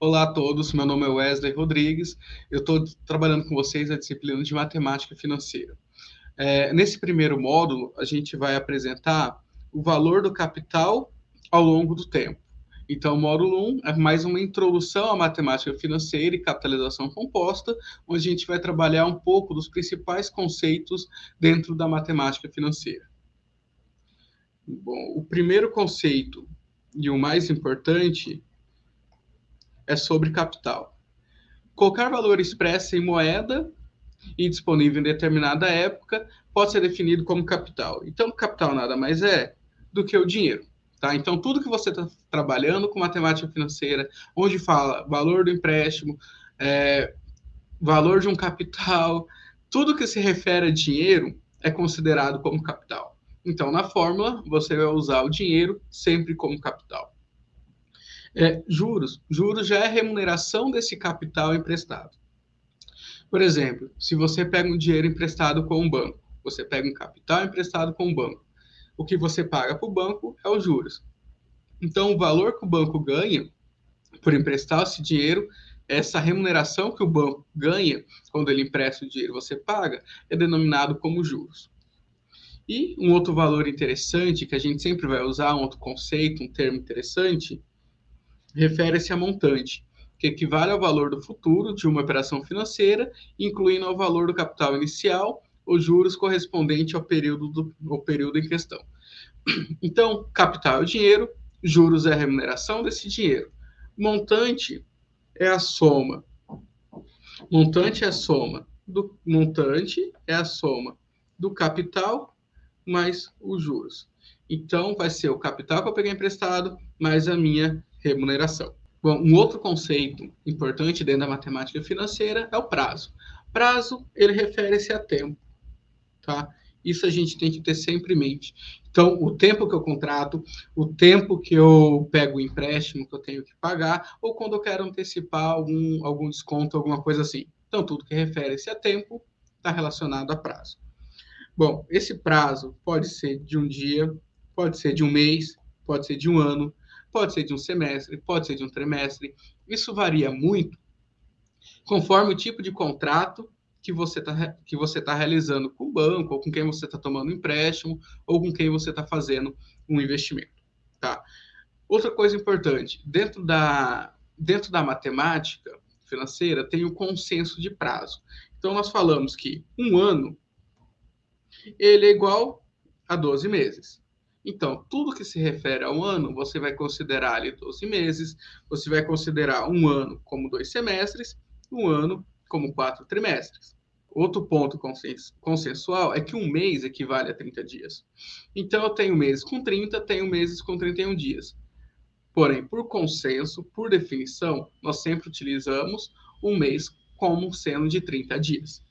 Olá a todos, meu nome é Wesley Rodrigues, eu estou trabalhando com vocês a disciplina de Matemática Financeira. É, nesse primeiro módulo, a gente vai apresentar o valor do capital ao longo do tempo. Então, o módulo 1 é mais uma introdução à matemática financeira e capitalização composta, onde a gente vai trabalhar um pouco dos principais conceitos dentro da matemática financeira. Bom, o primeiro conceito e o mais importante é sobre capital. Qualquer valor expresso em moeda e disponível em determinada época pode ser definido como capital. Então, capital nada mais é do que o dinheiro. Tá? Então, tudo que você está trabalhando com matemática financeira, onde fala valor do empréstimo, é, valor de um capital, tudo que se refere a dinheiro é considerado como capital. Então, na fórmula, você vai usar o dinheiro sempre como capital. É, juros. Juros já é remuneração desse capital emprestado. Por exemplo, se você pega um dinheiro emprestado com um banco, você pega um capital emprestado com um banco, o que você paga para o banco é os juros. Então, o valor que o banco ganha por emprestar esse dinheiro, essa remuneração que o banco ganha quando ele empresta o dinheiro, você paga, é denominado como juros. E um outro valor interessante que a gente sempre vai usar, um outro conceito, um termo interessante, refere-se a montante, que equivale ao valor do futuro de uma operação financeira, incluindo o valor do capital inicial, os juros correspondente ao período, do, ao período em questão. Então, capital é o dinheiro, juros é a remuneração desse dinheiro. Montante é a soma. Montante é a soma do montante é a soma do capital mais os juros. Então, vai ser o capital que eu peguei emprestado mais a minha remuneração. Bom, um outro conceito importante dentro da matemática financeira é o prazo. Prazo, ele refere-se a tempo, tá? Isso a gente tem que ter sempre em mente. Então, o tempo que eu contrato, o tempo que eu pego o empréstimo que eu tenho que pagar, ou quando eu quero antecipar algum, algum desconto, alguma coisa assim. Então, tudo que refere-se a tempo está relacionado a prazo. Bom, esse prazo pode ser de um dia, pode ser de um mês, pode ser de um ano, pode ser de um semestre, pode ser de um trimestre. Isso varia muito conforme o tipo de contrato que você está tá realizando com o banco, ou com quem você está tomando empréstimo, ou com quem você está fazendo um investimento. Tá? Outra coisa importante, dentro da, dentro da matemática financeira tem o consenso de prazo. Então, nós falamos que um ano ele é igual a 12 meses. Então, tudo que se refere a um ano, você vai considerar ali 12 meses, você vai considerar um ano como dois semestres, um ano como quatro trimestres. Outro ponto consensual é que um mês equivale a 30 dias. Então, eu tenho meses com 30, tenho meses com 31 dias. Porém, por consenso, por definição, nós sempre utilizamos um mês como sendo de 30 dias.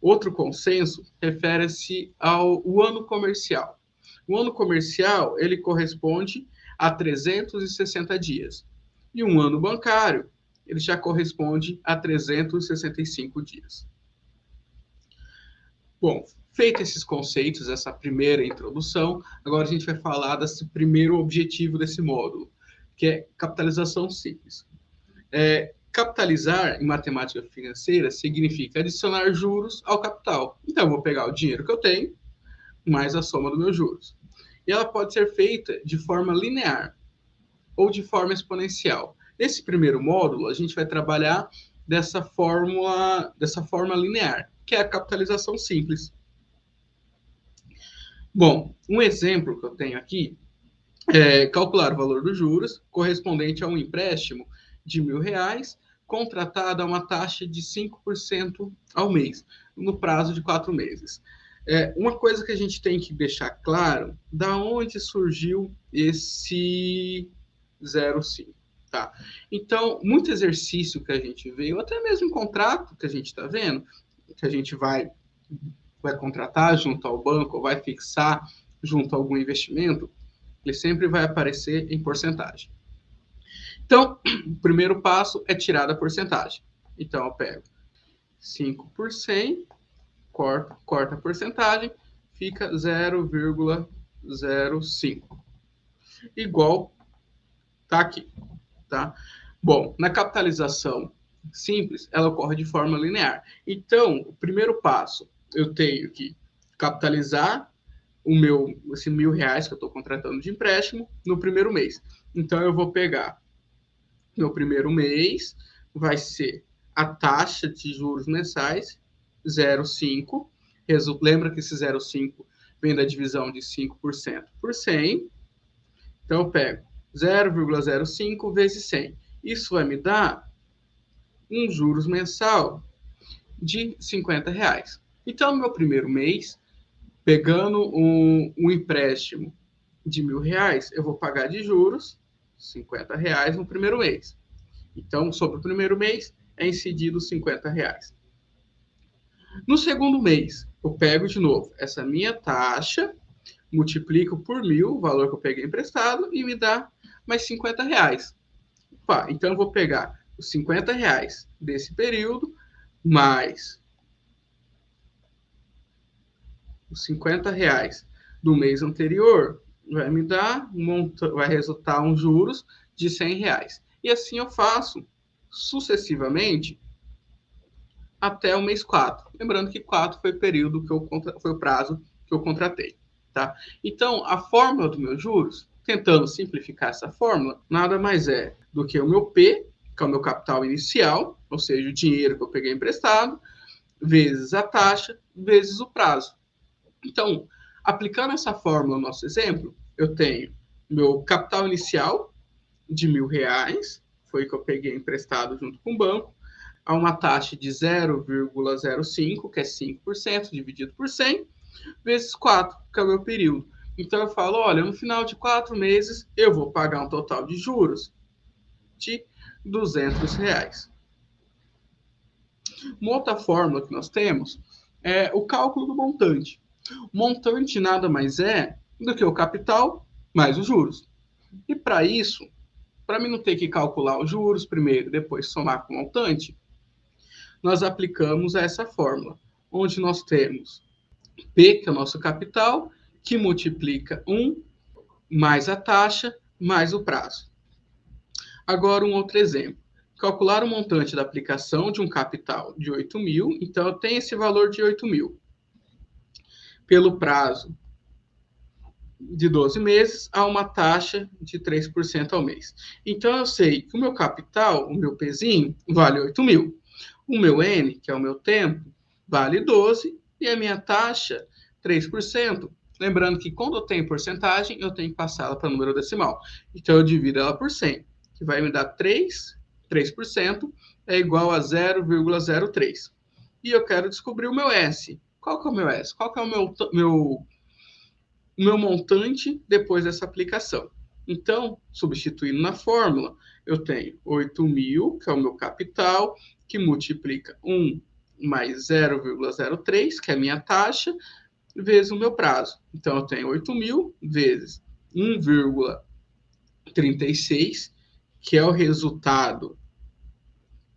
Outro consenso refere-se ao ano comercial. O ano comercial, ele corresponde a 360 dias. E um ano bancário, ele já corresponde a 365 dias. Bom, feito esses conceitos, essa primeira introdução, agora a gente vai falar desse primeiro objetivo desse módulo, que é capitalização simples. É, Capitalizar em matemática financeira significa adicionar juros ao capital. Então, eu vou pegar o dinheiro que eu tenho mais a soma dos meus juros. E ela pode ser feita de forma linear ou de forma exponencial. Nesse primeiro módulo, a gente vai trabalhar dessa fórmula, dessa forma linear, que é a capitalização simples. Bom, um exemplo que eu tenho aqui é calcular o valor dos juros correspondente a um empréstimo de mil reais contratada a uma taxa de 5% ao mês, no prazo de quatro meses. É, uma coisa que a gente tem que deixar claro, da onde surgiu esse 0,5, tá? Então, muito exercício que a gente vê, ou até mesmo contrato que a gente está vendo, que a gente vai, vai contratar junto ao banco, vai fixar junto a algum investimento, ele sempre vai aparecer em porcentagem. Então, o primeiro passo é tirar da porcentagem. Então, eu pego 5%, corto, corta a porcentagem, fica 0,05. Igual tá aqui, tá? Bom, na capitalização simples, ela ocorre de forma linear. Então, o primeiro passo, eu tenho que capitalizar o meu, esse mil reais que eu estou contratando de empréstimo no primeiro mês. Então, eu vou pegar meu primeiro mês, vai ser a taxa de juros mensais, 0,5. Lembra que esse 0,5 vem da divisão de 5% por 100. Então, eu pego 0,05 vezes 100. Isso vai me dar um juros mensal de 50 reais. Então, no meu primeiro mês, pegando um, um empréstimo de mil reais, eu vou pagar de juros 50 reais no primeiro mês. Então, sobre o primeiro mês, é incidido 50 reais. No segundo mês, eu pego de novo essa minha taxa, multiplico por mil, o valor que eu peguei emprestado, e me dá mais 50 reais. Opa, então, eu vou pegar os 50 reais desse período, mais os 50 reais do mês anterior, vai me dar, vai resultar um juros de 100 reais. E assim eu faço sucessivamente até o mês 4. Lembrando que 4 foi o período que eu foi o prazo que eu contratei, tá? Então, a fórmula dos meus juros, tentando simplificar essa fórmula, nada mais é do que o meu P que é o meu capital inicial, ou seja, o dinheiro que eu peguei emprestado, vezes a taxa, vezes o prazo. Então, aplicando essa fórmula no nosso exemplo, eu tenho meu capital inicial de mil reais, foi que eu peguei emprestado junto com o banco, a uma taxa de 0,05, que é 5%, dividido por 100, vezes 4, que é o meu período. Então, eu falo, olha, no final de quatro meses, eu vou pagar um total de juros de 200 reais. Uma outra fórmula que nós temos é o cálculo do montante. Montante nada mais é do que o capital mais os juros. E para isso, para mim não ter que calcular os juros primeiro, depois somar com o montante, nós aplicamos essa fórmula, onde nós temos P, que é o nosso capital, que multiplica 1 mais a taxa mais o prazo. Agora, um outro exemplo. Calcular o montante da aplicação de um capital de 8 mil, então eu tenho esse valor de 8 mil. Pelo prazo de 12 meses, a uma taxa de 3% ao mês. Então, eu sei que o meu capital, o meu pezinho, vale 8 mil. O meu N, que é o meu tempo, vale 12, e a minha taxa, 3%. Lembrando que quando eu tenho porcentagem, eu tenho que passá-la para número decimal. Então, eu divido ela por 100 que vai me dar 3, 3% é igual a 0,03. E eu quero descobrir o meu S. Qual que é o meu S? Qual que é o meu, meu, meu montante depois dessa aplicação? Então, substituindo na fórmula, eu tenho 8 mil, que é o meu capital, que multiplica 1 mais 0,03, que é a minha taxa, vezes o meu prazo. Então, eu tenho 8 mil vezes 1,36, que é o resultado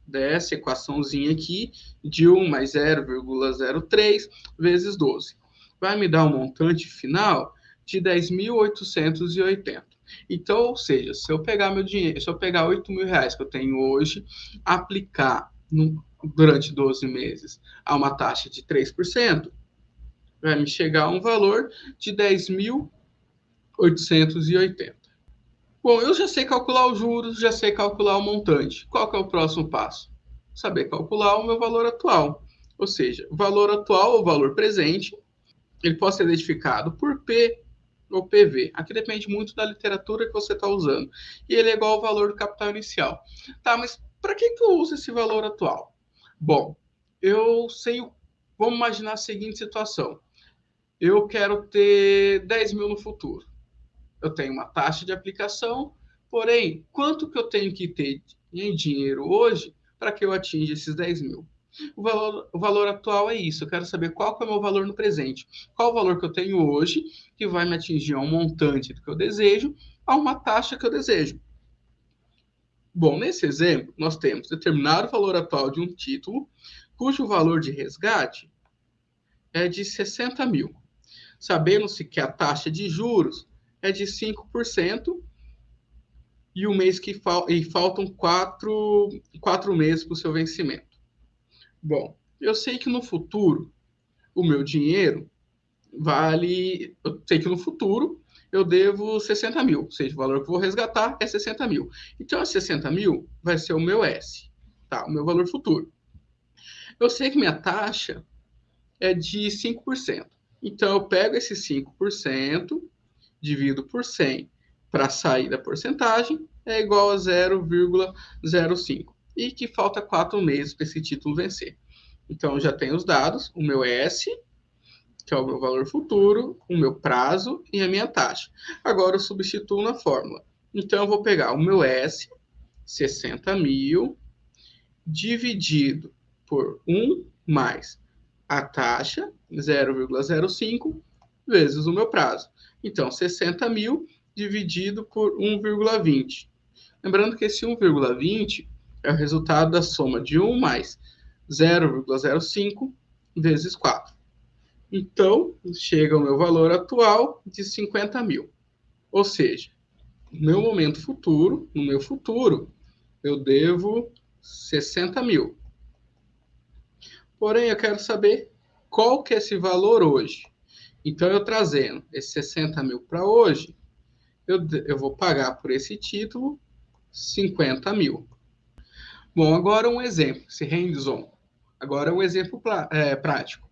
dessa equaçãozinha aqui, de 1 mais 0,03 vezes 12. Vai me dar um montante final de 10.880. Então, ou seja, se eu pegar meu dinheiro, se eu pegar 8 mil reais que eu tenho hoje, aplicar no, durante 12 meses a uma taxa de 3%, vai me chegar a um valor de 10.880. Bom, eu já sei calcular os juros, já sei calcular o montante. Qual que é o próximo passo? Saber calcular o meu valor atual. Ou seja, o valor atual ou valor presente, ele pode ser identificado por P ou PV. Aqui depende muito da literatura que você está usando. E ele é igual ao valor do capital inicial. Tá, mas para que, que eu uso esse valor atual? Bom, eu sei. Vamos imaginar a seguinte situação. Eu quero ter 10 mil no futuro eu tenho uma taxa de aplicação, porém, quanto que eu tenho que ter em dinheiro hoje para que eu atinja esses 10 mil? O valor, o valor atual é isso. Eu quero saber qual que é o meu valor no presente. Qual o valor que eu tenho hoje que vai me atingir a um montante que eu desejo, a uma taxa que eu desejo. Bom, nesse exemplo, nós temos determinado valor atual de um título, cujo valor de resgate é de 60 mil. Sabendo-se que a taxa de juros é de 5% e o mês que fal e faltam quatro, quatro meses para o seu vencimento. Bom, eu sei que no futuro o meu dinheiro vale. Eu sei que no futuro eu devo 60 mil, ou seja, o valor que eu vou resgatar é 60 mil. Então, esses 60 mil vai ser o meu S, tá? O meu valor futuro. Eu sei que minha taxa é de 5%. Então, eu pego esse 5%, divido por 100 para sair da porcentagem, é igual a 0,05. E que falta 4 meses para esse título vencer. Então, já tenho os dados, o meu S, que é o meu valor futuro, o meu prazo e a minha taxa. Agora, eu substituo na fórmula. Então, eu vou pegar o meu S, 60 mil, dividido por 1 mais a taxa, 0,05, vezes o meu prazo. Então, 60 mil dividido por 1,20. Lembrando que esse 1,20 é o resultado da soma de 1 mais 0,05 vezes 4. Então, chega o meu valor atual de 50 mil. Ou seja, no meu momento futuro, no meu futuro, eu devo 60 mil. Porém, eu quero saber qual que é esse valor hoje. Então, eu trazendo esses 60 mil para hoje, eu, eu vou pagar por esse título 50 mil. Bom, agora um exemplo, esse hands-on. Agora um exemplo é, prático.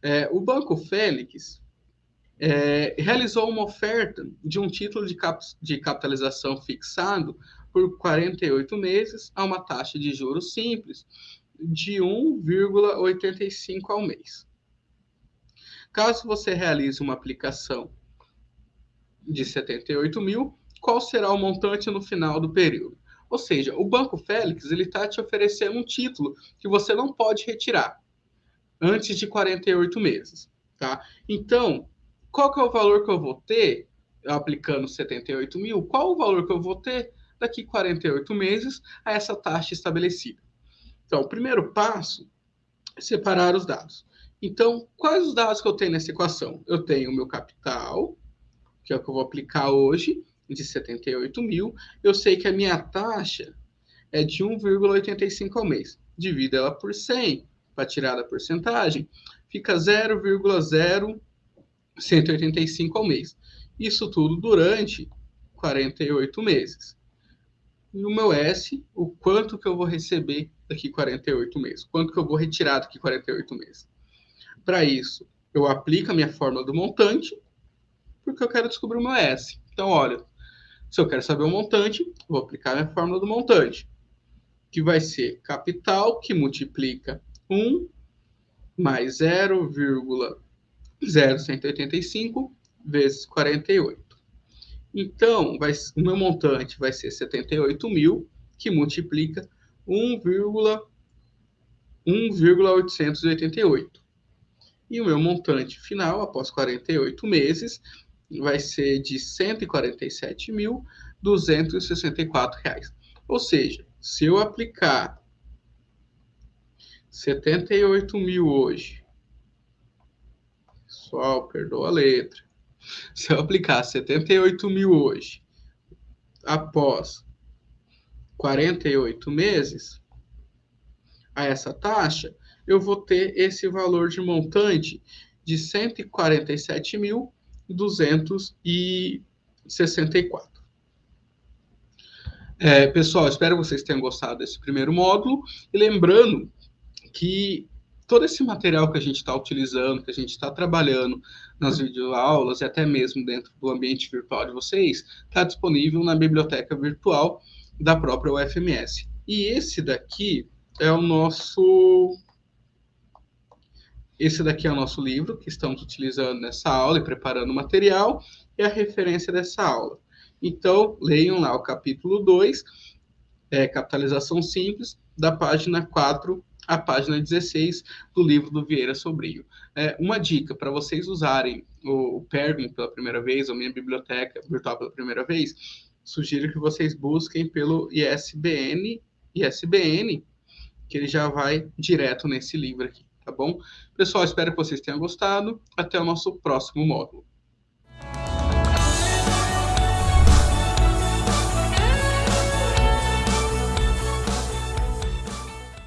É, o Banco Félix é, realizou uma oferta de um título de, cap de capitalização fixado por 48 meses a uma taxa de juros simples de 1,85 ao mês. Caso você realize uma aplicação de 78 mil, qual será o montante no final do período? Ou seja, o Banco Félix ele está te oferecendo um título que você não pode retirar antes de 48 meses, tá? Então, qual que é o valor que eu vou ter aplicando 78 mil? Qual o valor que eu vou ter daqui 48 meses a essa taxa estabelecida? Então, o primeiro passo é separar os dados. Então, quais os dados que eu tenho nessa equação? Eu tenho o meu capital, que é o que eu vou aplicar hoje, de 78 mil. Eu sei que a minha taxa é de 1,85 ao mês. Divido ela por 100 para tirar da porcentagem, fica 0,0185 ao mês. Isso tudo durante 48 meses. E o meu S, o quanto que eu vou receber daqui 48 meses? Quanto que eu vou retirar daqui 48 meses? Para isso, eu aplico a minha fórmula do montante, porque eu quero descobrir o meu S. Então, olha, se eu quero saber o montante, vou aplicar a minha fórmula do montante, que vai ser capital que multiplica 1 mais 0,0185 vezes 48. Então, vai, o meu montante vai ser 78 mil, que multiplica 1,888. E o meu montante final, após 48 meses, vai ser de R$ 147.264. Ou seja, se eu aplicar 78 mil hoje, pessoal, perdoa a letra. Se eu aplicar 78 mil hoje, após 48 meses, a essa taxa, eu vou ter esse valor de montante de 147.264. É, pessoal, espero que vocês tenham gostado desse primeiro módulo. E lembrando que todo esse material que a gente está utilizando, que a gente está trabalhando nas videoaulas e até mesmo dentro do ambiente virtual de vocês, está disponível na biblioteca virtual da própria UFMS. E esse daqui é o nosso esse daqui é o nosso livro que estamos utilizando nessa aula e preparando o material e a referência dessa aula. Então, leiam lá o capítulo 2, é, Capitalização Simples, da página 4 à página 16 do livro do Vieira Sobrinho. É, uma dica para vocês usarem o, o Pergam pela primeira vez, ou minha biblioteca virtual pela primeira vez, sugiro que vocês busquem pelo ISBN, ISBN, que ele já vai direto nesse livro aqui tá bom? Pessoal, espero que vocês tenham gostado. Até o nosso próximo módulo.